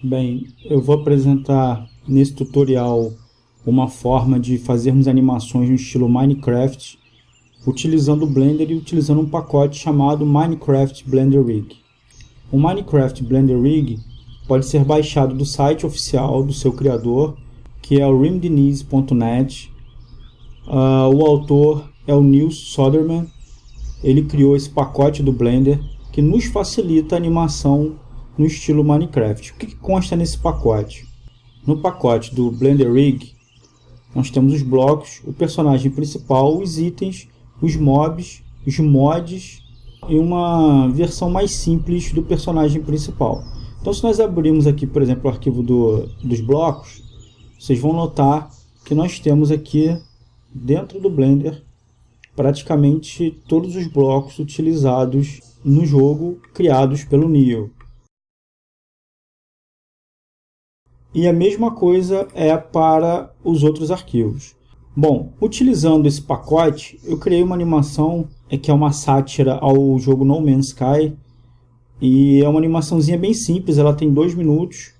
Bem, eu vou apresentar nesse tutorial uma forma de fazermos animações no estilo Minecraft utilizando o Blender e utilizando um pacote chamado Minecraft Blender Rig. O Minecraft Blender Rig pode ser baixado do site oficial do seu criador, que é o rimdeniz.net. Uh, o autor é o Neil Soderman. Ele criou esse pacote do Blender que nos facilita a animação no estilo Minecraft. O que, que consta nesse pacote? No pacote do Blender Rig, nós temos os blocos, o personagem principal, os itens, os mobs, os mods e uma versão mais simples do personagem principal. Então se nós abrirmos aqui, por exemplo, o arquivo do, dos blocos, vocês vão notar que nós temos aqui dentro do Blender praticamente todos os blocos utilizados no jogo criados pelo Neo. E a mesma coisa é para os outros arquivos. Bom, utilizando esse pacote, eu criei uma animação é que é uma sátira ao jogo No Man's Sky. E é uma animaçãozinha bem simples, ela tem dois minutos.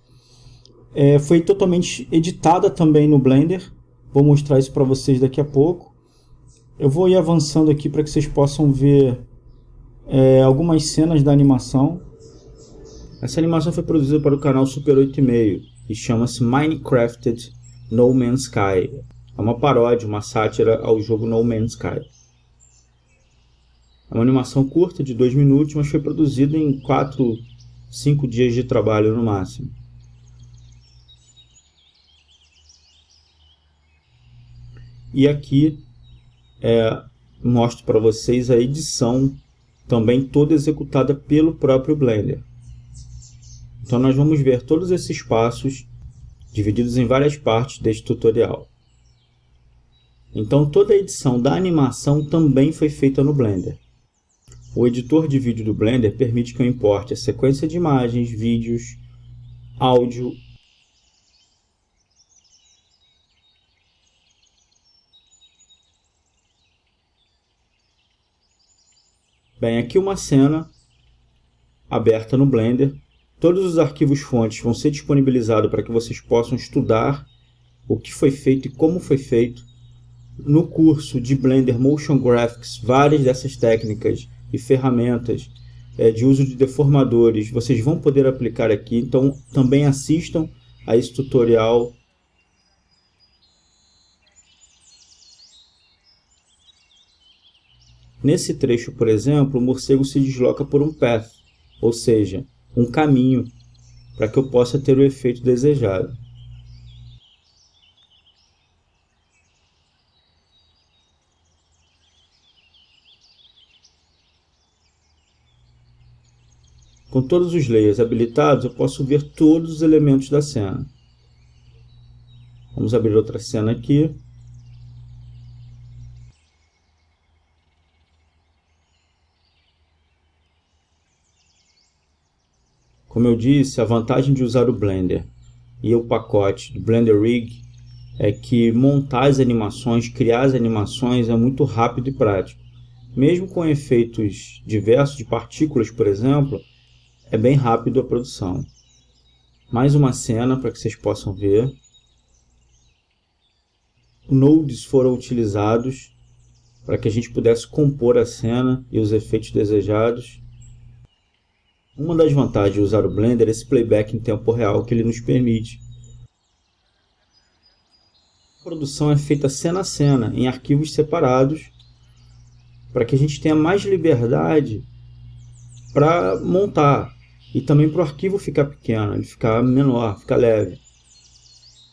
É, foi totalmente editada também no Blender. Vou mostrar isso para vocês daqui a pouco. Eu vou ir avançando aqui para que vocês possam ver é, algumas cenas da animação. Essa animação foi produzida para o canal Super 8,5 e chama-se Minecrafted No Man's Sky. É uma paródia, uma sátira ao jogo No Man's Sky. É uma animação curta de 2 minutos, mas foi produzida em 4, 5 dias de trabalho no máximo. E aqui é, mostro para vocês a edição também toda executada pelo próprio Blender. Então nós vamos ver todos esses passos divididos em várias partes deste tutorial. Então toda a edição da animação também foi feita no Blender. O editor de vídeo do Blender permite que eu importe a sequência de imagens, vídeos, áudio Bem, aqui uma cena aberta no Blender Todos os arquivos fontes vão ser disponibilizados para que vocês possam estudar o que foi feito e como foi feito. No curso de Blender Motion Graphics, várias dessas técnicas e ferramentas é, de uso de deformadores vocês vão poder aplicar aqui. Então também assistam a esse tutorial Nesse trecho, por exemplo, o morcego se desloca por um path, ou seja, um caminho para que eu possa ter o efeito desejado. Com todos os layers habilitados, eu posso ver todos os elementos da cena. Vamos abrir outra cena aqui. Como eu disse, a vantagem de usar o Blender e o pacote do Blender Rig é que montar as animações, criar as animações é muito rápido e prático. Mesmo com efeitos diversos de partículas, por exemplo, é bem rápido a produção. Mais uma cena para que vocês possam ver. Nodes foram utilizados para que a gente pudesse compor a cena e os efeitos desejados. Uma das vantagens de usar o Blender é esse playback em tempo real que ele nos permite. A produção é feita cena a cena, em arquivos separados, para que a gente tenha mais liberdade para montar e também para o arquivo ficar pequeno, ele ficar menor, ficar leve.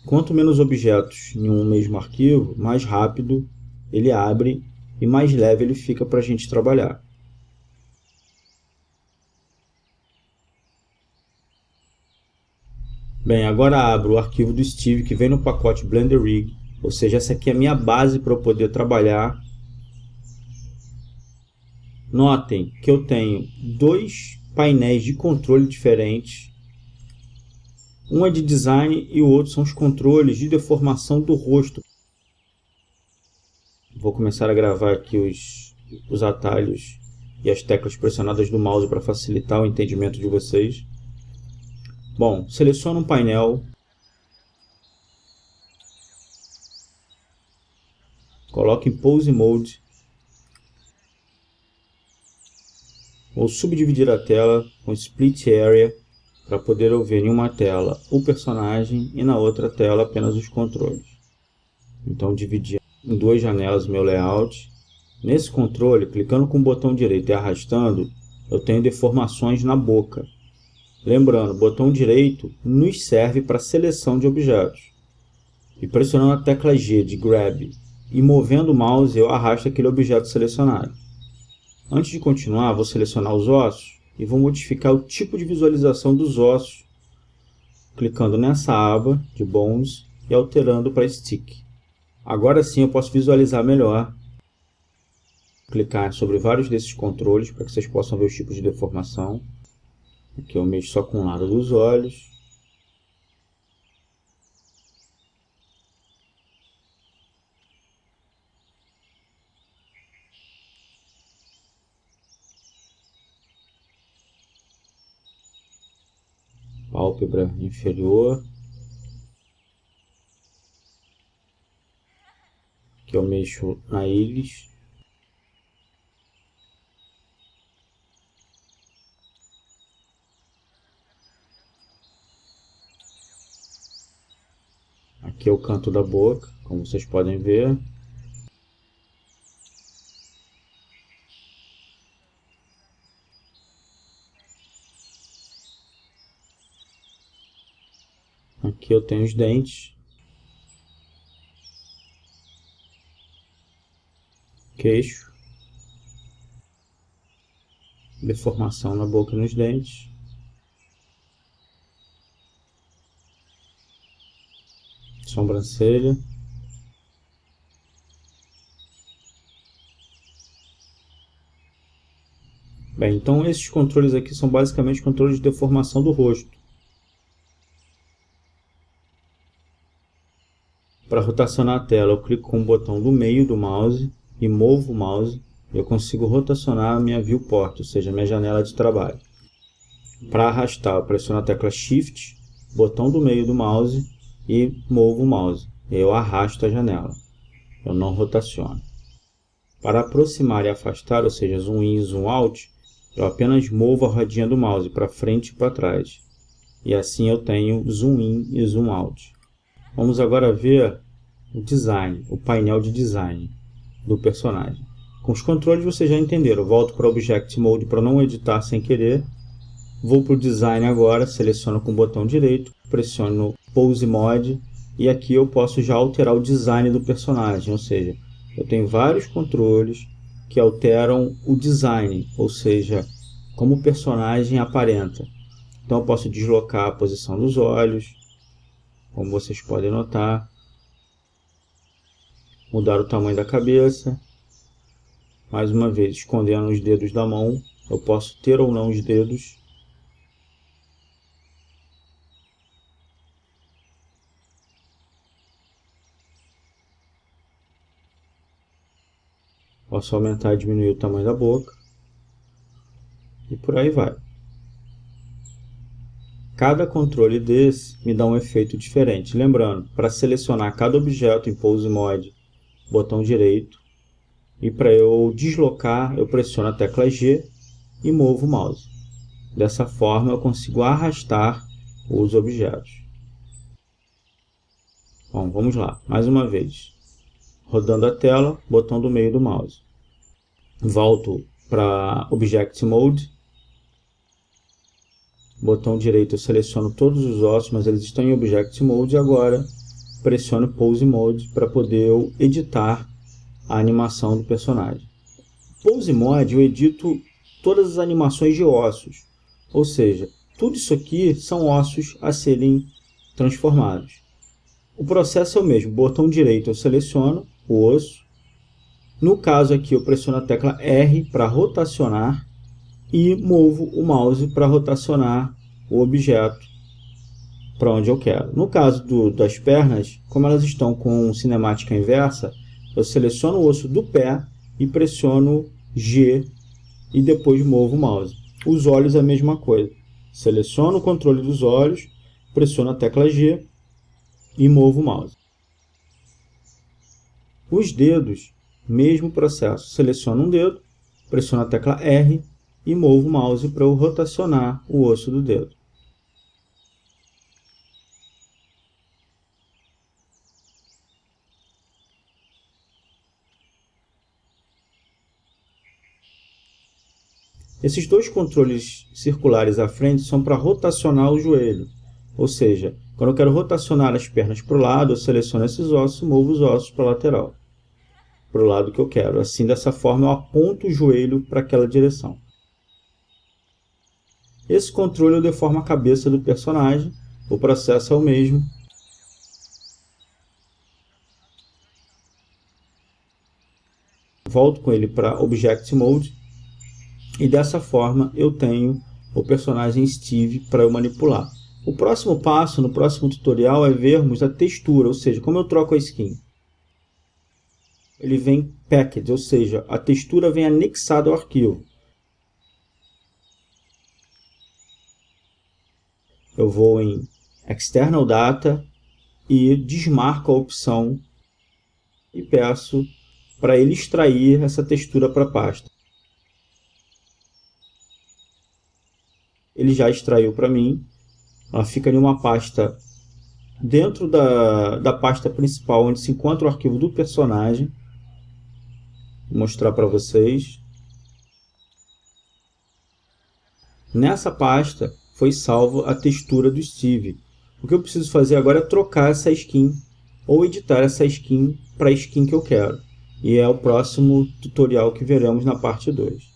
Quanto menos objetos em um mesmo arquivo, mais rápido ele abre e mais leve ele fica para a gente trabalhar. Bem, agora abro o arquivo do Steve que vem no pacote Blender Rig, ou seja, essa aqui é a minha base para eu poder trabalhar. Notem que eu tenho dois painéis de controle diferentes. Um é de design e o outro são os controles de deformação do rosto. Vou começar a gravar aqui os, os atalhos e as teclas pressionadas do mouse para facilitar o entendimento de vocês. Bom, seleciono um painel. Coloco em Pose Mode. Vou subdividir a tela com Split Area para poder eu ver em uma tela o personagem e na outra tela apenas os controles. Então dividi em duas janelas meu layout. Nesse controle, clicando com o botão direito e arrastando, eu tenho deformações na boca. Lembrando, o botão direito nos serve para seleção de objetos. E pressionando a tecla G de Grab e movendo o mouse, eu arrasto aquele objeto selecionado. Antes de continuar, vou selecionar os ossos e vou modificar o tipo de visualização dos ossos, clicando nessa aba de Bones e alterando para Stick. Agora sim eu posso visualizar melhor, clicar sobre vários desses controles para que vocês possam ver os tipos de deformação. Aqui eu mexo só com o lado dos olhos. Pálpebra inferior. Aqui eu mexo na íris. Aqui é o canto da boca, como vocês podem ver. Aqui eu tenho os dentes. Queixo. Deformação na boca e nos dentes. Sobrancelha. Bem, então esses controles aqui são basicamente controles de deformação do rosto. Para rotacionar a tela, eu clico com o botão do meio do mouse e movo o mouse. Eu consigo rotacionar a minha viewport, ou seja, minha janela de trabalho. Para arrastar, eu pressiono a tecla Shift, botão do meio do mouse e movo o mouse. Eu arrasto a janela. Eu não rotaciono. Para aproximar e afastar, ou seja, zoom in e zoom out, eu apenas movo a rodinha do mouse para frente e para trás. E assim eu tenho zoom in e zoom out. Vamos agora ver o design, o painel de design do personagem. Com os controles vocês já entenderam. Eu volto para Object Mode para não editar sem querer. Vou para o Design agora, seleciono com o botão direito, pressiono Pose Mode e aqui eu posso já alterar o design do personagem, ou seja, eu tenho vários controles que alteram o design, ou seja, como o personagem aparenta. Então eu posso deslocar a posição dos olhos, como vocês podem notar, mudar o tamanho da cabeça, mais uma vez escondendo os dedos da mão, eu posso ter ou não os dedos, Posso aumentar e diminuir o tamanho da boca. E por aí vai. Cada controle desse me dá um efeito diferente. Lembrando, para selecionar cada objeto em Pose Mode, botão direito. E para eu deslocar, eu pressiono a tecla G e movo o mouse. Dessa forma eu consigo arrastar os objetos. Bom, vamos lá, mais uma vez. Rodando a tela, botão do meio do mouse volto para Object Mode, botão direito eu seleciono todos os ossos, mas eles estão em Object Mode, agora pressiono Pose Mode para poder eu editar a animação do personagem. Pose Mode eu edito todas as animações de ossos, ou seja, tudo isso aqui são ossos a serem transformados. O processo é o mesmo, botão direito eu seleciono o osso, no caso aqui, eu pressiono a tecla R para rotacionar e movo o mouse para rotacionar o objeto para onde eu quero. No caso do, das pernas, como elas estão com cinemática inversa, eu seleciono o osso do pé e pressiono G e depois movo o mouse. Os olhos é a mesma coisa. Seleciono o controle dos olhos, pressiono a tecla G e movo o mouse. Os dedos, mesmo processo. Seleciono um dedo, pressiono a tecla R e movo o mouse para eu rotacionar o osso do dedo. Esses dois controles circulares à frente são para rotacionar o joelho. Ou seja, quando eu quero rotacionar as pernas para o lado, eu seleciono esses ossos e movo os ossos para a lateral. Para o lado que eu quero. Assim, dessa forma, eu aponto o joelho para aquela direção. Esse controle eu deformo a cabeça do personagem. O processo é o mesmo. Volto com ele para Object Mode e dessa forma eu tenho o personagem Steve para eu manipular. O próximo passo, no próximo tutorial, é vermos a textura, ou seja, como eu troco a skin. Ele vem packed, ou seja, a textura vem anexada ao arquivo. Eu vou em External Data e desmarco a opção e peço para ele extrair essa textura para a pasta. ele já extraiu para mim. Ela fica em uma pasta dentro da, da pasta principal, onde se encontra o arquivo do personagem. Mostrar para vocês. Nessa pasta foi salvo a textura do Steve. O que eu preciso fazer agora é trocar essa skin ou editar essa skin para a skin que eu quero. E é o próximo tutorial que veremos na parte 2.